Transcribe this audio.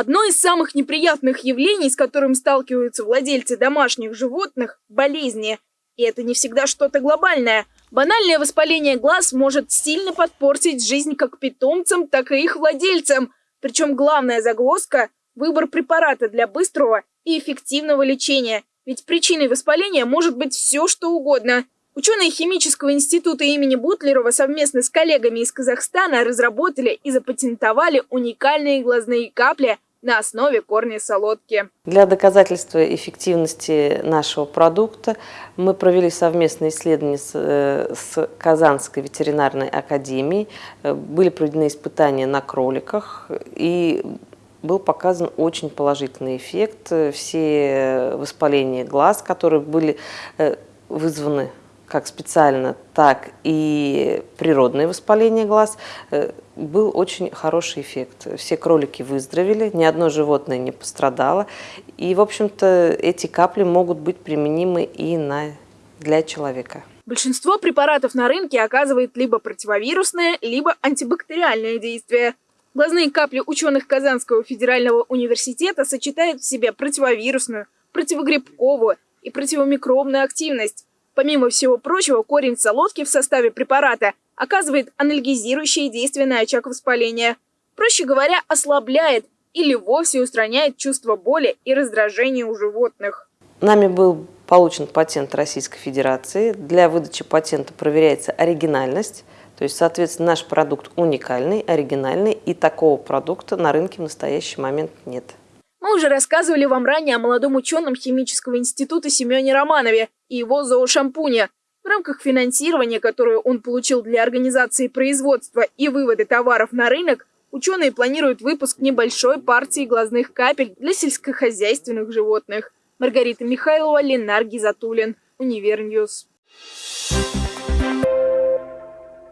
Одно из самых неприятных явлений, с которым сталкиваются владельцы домашних животных – болезни. И это не всегда что-то глобальное. Банальное воспаление глаз может сильно подпортить жизнь как питомцам, так и их владельцам. Причем главная загвоздка – выбор препарата для быстрого и эффективного лечения. Ведь причиной воспаления может быть все, что угодно – Ученые химического института имени Бутлерова совместно с коллегами из Казахстана разработали и запатентовали уникальные глазные капли на основе корня солодки. Для доказательства эффективности нашего продукта мы провели совместные исследования с, э, с Казанской ветеринарной академией. Э, были проведены испытания на кроликах и был показан очень положительный эффект. Все воспаления глаз, которые были э, вызваны как специально, так и природное воспаление глаз, э, был очень хороший эффект. Все кролики выздоровели, ни одно животное не пострадало. И, в общем-то, эти капли могут быть применимы и на, для человека. Большинство препаратов на рынке оказывает либо противовирусное, либо антибактериальное действие. Глазные капли ученых Казанского федерального университета сочетают в себе противовирусную, противогрибковую и противомикробную активность. Помимо всего прочего, корень солодки в составе препарата оказывает анальгезирующее действие на очаг воспаления. Проще говоря, ослабляет или вовсе устраняет чувство боли и раздражения у животных. Нами был получен патент Российской Федерации. Для выдачи патента проверяется оригинальность. То есть, соответственно, наш продукт уникальный, оригинальный, и такого продукта на рынке в настоящий момент нет. Мы уже рассказывали вам ранее о молодом ученом химического института Семене Романове и его зоошампуне. В рамках финансирования, которое он получил для организации производства и вывода товаров на рынок, ученые планируют выпуск небольшой партии глазных капель для сельскохозяйственных животных. Маргарита Михайлова, Ленар Гизатуллин, Univer News. Thank you.